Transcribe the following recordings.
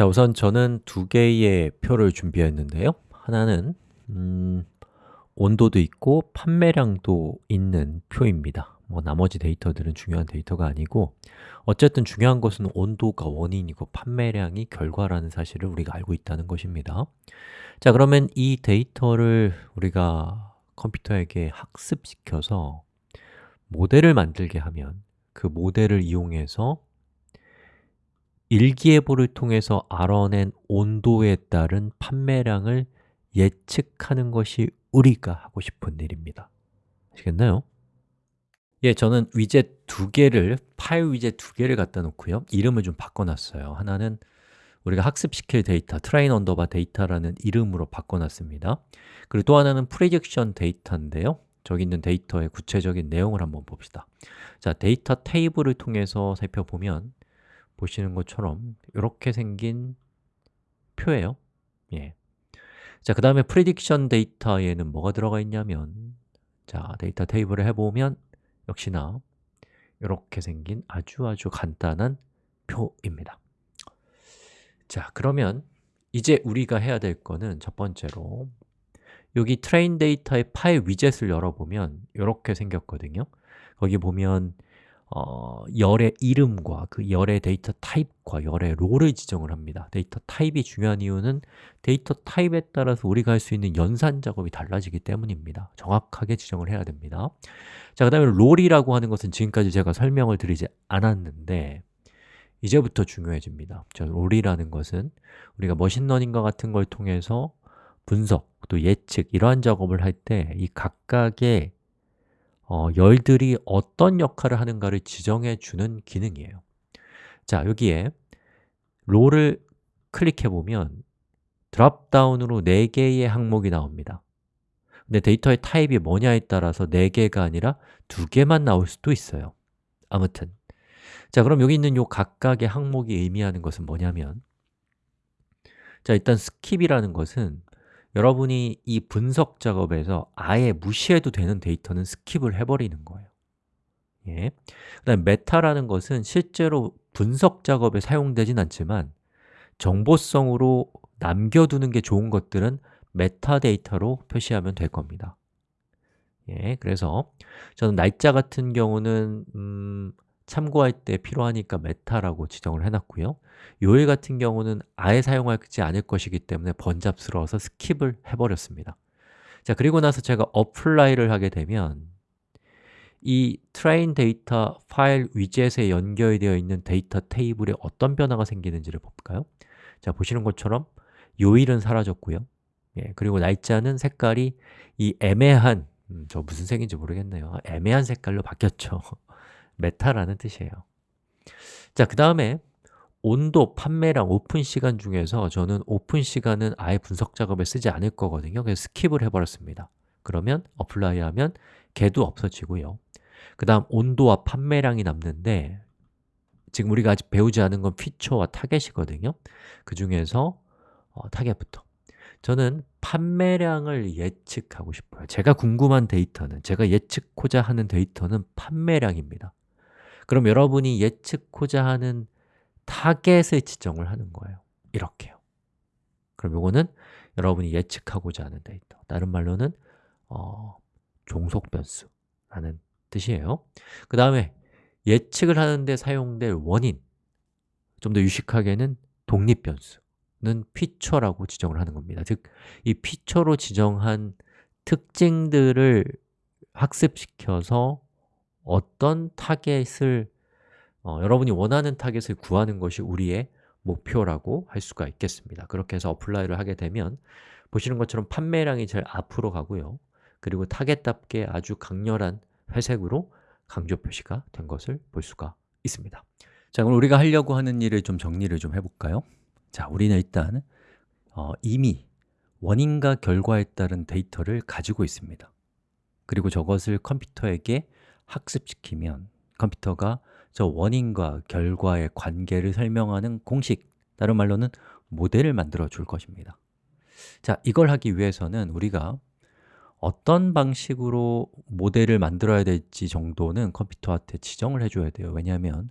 자, 우선 저는 두 개의 표를 준비했는데요. 하나는 음, 온도도 있고 판매량도 있는 표입니다. 뭐 나머지 데이터들은 중요한 데이터가 아니고 어쨌든 중요한 것은 온도가 원인이고 판매량이 결과라는 사실을 우리가 알고 있다는 것입니다. 자, 그러면 이 데이터를 우리가 컴퓨터에게 학습시켜서 모델을 만들게 하면 그 모델을 이용해서 일기예보를 통해서 알아낸 온도에 따른 판매량을 예측하는 것이 우리가 하고 싶은 일입니다. 아시겠나요? 예, 저는 위젯 두 개를, 파일 위젯 두 개를 갖다 놓고요. 이름을 좀 바꿔놨어요. 하나는 우리가 학습시킬 데이터, train underbar 데이터라는 이름으로 바꿔놨습니다. 그리고 또 하나는 prediction 데이터인데요. 저기 있는 데이터의 구체적인 내용을 한번 봅시다. 자, 데이터 테이블을 통해서 살펴보면 보시는 것처럼 이렇게 생긴 표예요. 예. 자, 그 다음에 prediction 데이터에는 뭐가 들어가 있냐면 자, 데이터 테이블을 해보면 역시나 이렇게 생긴 아주 아주 간단한 표입니다. 자, 그러면 이제 우리가 해야 될 거는 첫 번째로 여기 train 데이터의 파일 widget을 열어보면 이렇게 생겼거든요. 거기 보면 어, 열의 이름과 그 열의 데이터 타입과 열의 role을 지정을 합니다. 데이터 타입이 중요한 이유는 데이터 타입에 따라서 우리가 할 수 있는 연산 작업이 달라지기 때문입니다. 정확하게 지정을 해야 됩니다. 자, 그 다음에 role이라고 하는 것은 지금까지 제가 설명을 드리지 않았는데 이제부터 중요해집니다. 자, role이라는 것은 우리가 machine learning과 같은 걸 통해서 분석, 또 예측 이러한 작업을 할 때 이 각각의 어, 열들이 어떤 역할을 하는가를 지정해 주는 기능이에요. 자, 여기에 role을 클릭해 보면 dropdown으로 4개의 항목이 나옵니다. 근데 데이터의 타입이 뭐냐에 따라서 4개가 아니라 2개만 나올 수도 있어요. 아무튼. 자, 그럼 여기 있는 요 각각의 항목이 의미하는 것은 뭐냐면 자, 일단 skip이라는 것은 여러분이 이 분석 작업에서 아예 무시해도 되는 데이터는 skip을 해버리는 거예요. 예. 그 다음에 meta라는 것은 실제로 분석 작업에 사용되진 않지만 정보성으로 남겨두는 게 좋은 것들은 메타데이터로 표시하면 될 겁니다. 예, 그래서 저는 날짜 같은 경우는 음, 참고할 때 필요하니까 meta라고 지정을 해놨고요. 요일 같은 경우는 아예 사용하지 않을 것이기 때문에 번잡스러워서 skip을 해버렸습니다. 자, 그리고 나서 제가 apply를 하게 되면 이 train 데이터 파일 widget에 연결되어 있는 데이터 테이블에 어떤 변화가 생기는지를 볼까요? 자, 보시는 것처럼 요일은 사라졌고요. 예, 그리고 날짜는 색깔이 이 애매한 음, 저 무슨 색인지 모르겠네요. 애매한 색깔로 바뀌었죠 meta라는 뜻이에요. 자, 그 다음에 온도, 판매량, 오픈 시간 중에서 저는 오픈 시간은 아예 분석 작업에 쓰지 않을 거거든요. 그래서 skip을 해버렸습니다. 그러면 apply 하면 걔도 없어지고요. 그 다음 온도와 판매량이 남는데 지금 우리가 아직 배우지 않은 건 feature와 target이거든요. 그 중에서 어, target부터. 저는 판매량을 예측하고 싶어요. 제가 궁금한 데이터는, 제가 예측코자 하는 데이터는 판매량입니다 그럼 여러분이 예측코자 하는 target을 지정을 하는 거예요. 이렇게요. 그럼 이거는 여러분이 예측하고자 하는 데이터. 다른 말로는 어, 종속 변수라는 뜻이에요. 그 다음에 예측을 하는데 사용될 원인 좀 더 유식하게는 독립 변수는 feature라고 지정을 하는 겁니다. 즉, 이 feature로 지정한 특징들을 학습시켜서 어떤 target을 어, 여러분이 원하는 target을 구하는 것이 우리의 목표라고 할 수가 있겠습니다. 그렇게 해서 apply를 하게 되면 보시는 것처럼 판매량이 제일 앞으로 가고요. 그리고 target답게 아주 강렬한 회색으로 강조 표시가 된 것을 볼 수가 있습니다. 자, 그럼 우리가 하려고 하는 일을 좀 정리를 좀 해볼까요? 자, 우리는 일단 어, 이미 원인과 결과에 따른 데이터를 가지고 있습니다. 그리고 저것을 컴퓨터에게 학습시키면 컴퓨터가 저 원인과 결과의 관계를 설명하는 공식, 다른 말로는 모델을 만들어 줄 것입니다. 자, 이걸 하기 위해서는 우리가 어떤 방식으로 모델을 만들어야 될지 정도는 컴퓨터한테 지정을 해줘야 돼요. 왜냐하면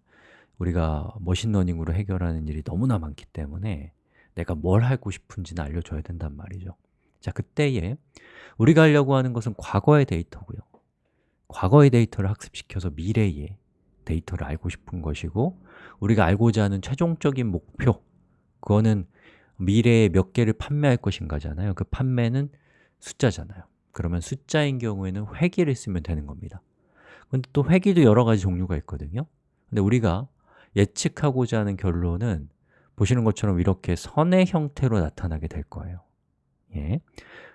우리가 머신러닝으로 해결하는 일이 너무나 많기 때문에 내가 뭘 하고 싶은지는 알려줘야 된단 말이죠. 자, 그때에 우리가 하려고 하는 것은 과거의 데이터고요 과거의 데이터를 학습시켜서 미래의 데이터를 알고 싶은 것이고 우리가 알고자 하는 최종적인 목표 그거는 미래에 몇 개를 판매할 것인가잖아요. 그 판매는 숫자잖아요. 그러면 숫자인 경우에는 회기를 쓰면 되는 겁니다. 근데 또 회기도 여러 가지 종류가 있거든요. 근데 우리가 예측하고자 하는 결론은 보시는 것처럼 이렇게 선의 형태로 나타나게 될 거예요. 예.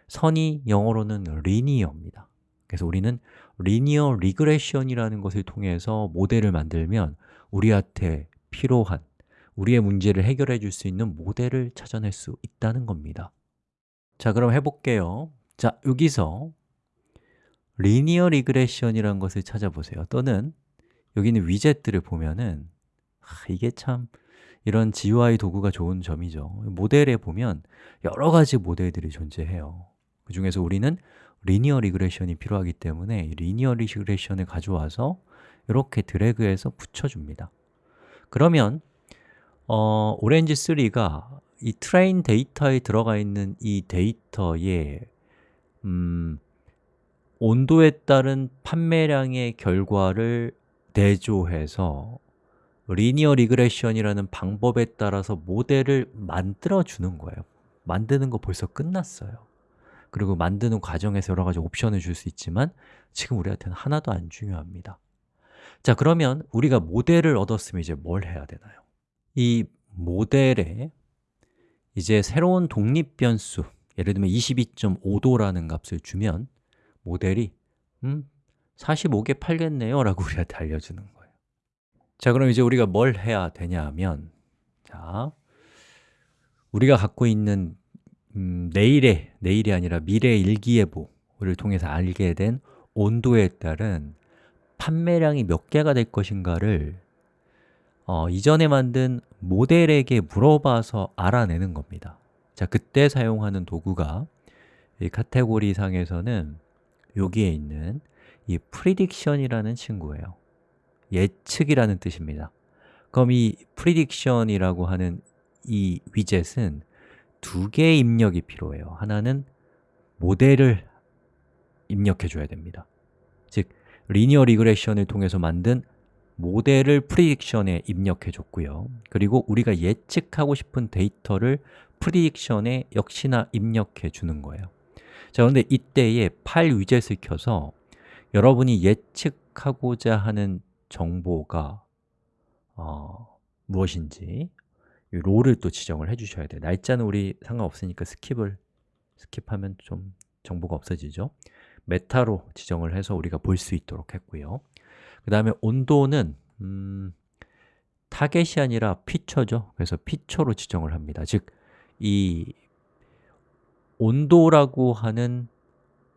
선이 영어로는 linear입니다. 그래서 우리는 linear regression이라는 것을 통해서 모델을 만들면 우리한테 필요한 우리의 문제를 해결해 줄 수 있는 모델을 찾아낼 수 있다는 겁니다. 자, 그럼 해볼게요. 자, 여기서 linear regression이라는 것을 찾아보세요. 또는 여기 있는 위젯들을 보면은 아, 이게 참 이런 GUI 도구가 좋은 점이죠. 모델에 보면 여러 가지 모델들이 존재해요. 그 중에서 우리는 linear regression이 필요하기 때문에 linear regression을 가져와서 이렇게 드래그해서 붙여줍니다. 그러면 어, 오렌지 3가 이 train 데이터에 들어가 있는 이 데이터의 음, 온도에 따른 판매량의 결과를 대조해서 linear regression이라는 방법에 따라서 모델을 만들어 주는 거예요. 만드는 거 벌써 끝났어요 그리고 만드는 과정에서 여러 가지 옵션을 줄 수 있지만 지금 우리한테는 하나도 안 중요합니다 자 그러면 우리가 모델을 얻었으면 이제 뭘 해야 되나요? 이 모델에 이제 새로운 독립 변수 예를 들면 22.5도라는 값을 주면 모델이 음, 45개 팔겠네요 라고 우리한테 알려주는 거예요 자, 그럼 이제 우리가 뭘 해야 되냐 하면 자, 우리가 갖고 있는 음, 내일의, 내일이 아니라 미래의 일기예보를 통해서 알게 된 온도에 따른 판매량이 몇 개가 될 것인가를 어, 이전에 만든 모델에게 물어봐서 알아내는 겁니다. 자, 그때 사용하는 도구가 이 카테고리 상에서는 여기에 있는 이 prediction이라는 친구예요. 예측이라는 뜻입니다. 그럼 이 prediction이라고 하는 이 위젯은 두 개의 입력이 필요해요. 하나는 모델을 입력해 줘야 됩니다. 즉, linear regression을 통해서 만든 모델을 prediction에 입력해 줬고요. 그리고 우리가 예측하고 싶은 데이터를 prediction에 역시나 입력해 주는 거예요. 자, 그런데 이때에 파일 위젯을 켜서 여러분이 예측하고자 하는 정보가 어, 무엇인지 이 role을 또 지정을 해주셔야 돼요. 날짜는 우리 상관없으니까 skip을 skip하면 좀 정보가 없어지죠. meta로 지정을 해서 우리가 볼 수 있도록 했고요. 그 다음에 온도는 음, target이 아니라 feature죠. 그래서 feature로 지정을 합니다. 즉, 이 온도라고 하는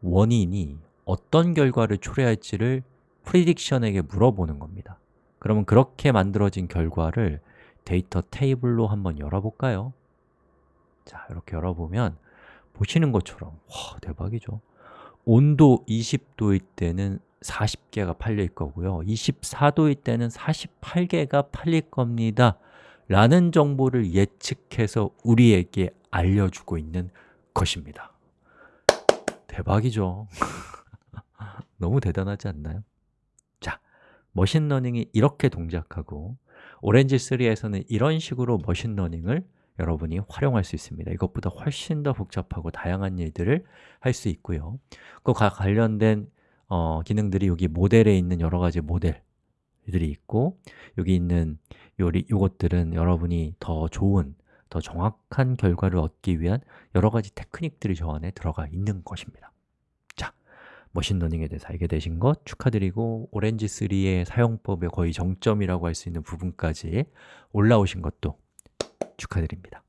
원인이 어떤 결과를 초래할지를 prediction에게 물어보는 겁니다. 그러면 그렇게 만들어진 결과를 데이터 테이블로 한번 열어볼까요? 자, 이렇게 열어보면 보시는 것처럼 와, 대박이죠. 온도 20도일 때는 40개가 팔릴 거고요. 24도일 때는 48개가 팔릴 겁니다. 라는 정보를 예측해서 우리에게 알려주고 있는 것입니다. 대박이죠. 너무 대단하지 않나요? 자, 머신러닝이 이렇게 동작하고 오렌지3에서는 이런 식으로 machine learning을 여러분이 활용할 수 있습니다. 이것보다 훨씬 더 복잡하고 다양한 일들을 할 수 있고요. 그와 관련된 어, 기능들이 여기 모델에 있는 여러 가지 모델들이 있고 여기 있는 요리, 요것들은 여러분이 더 좋은, 더 정확한 결과를 얻기 위한 여러 가지 테크닉들이 저 안에 들어가 있는 것입니다. 자, machine learning에 대해서 알게 되신 것 축하드리고 오렌지3의 사용법의 거의 정점이라고 할 수 있는 부분까지 올라오신 것도 축하드립니다